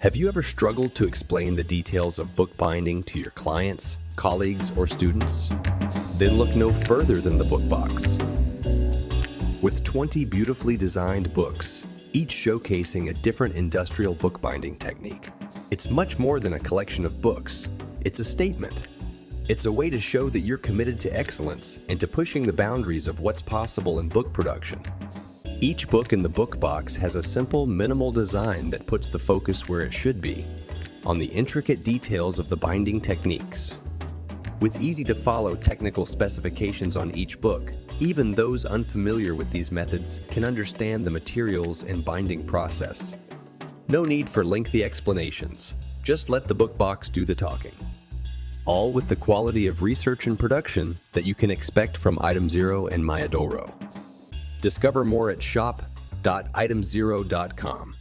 Have you ever struggled to explain the details of bookbinding to your clients, colleagues, or students? Then look no further than the BookBox. With 20 beautifully designed books, each showcasing a different industrial bookbinding technique, it's much more than a collection of books. It's a statement. It's a way to show that you're committed to excellence and to pushing the boundaries of what's possible in book production. Each book in the book box has a simple, minimal design that puts the focus where it should be, on the intricate details of the binding techniques. With easy-to-follow technical specifications on each book, even those unfamiliar with these methods can understand the materials and binding process. No need for lengthy explanations. Just let the book box do the talking. All with the quality of research and production that you can expect from Item Zero and Mayadoro. Discover more at shop.itemzero.com.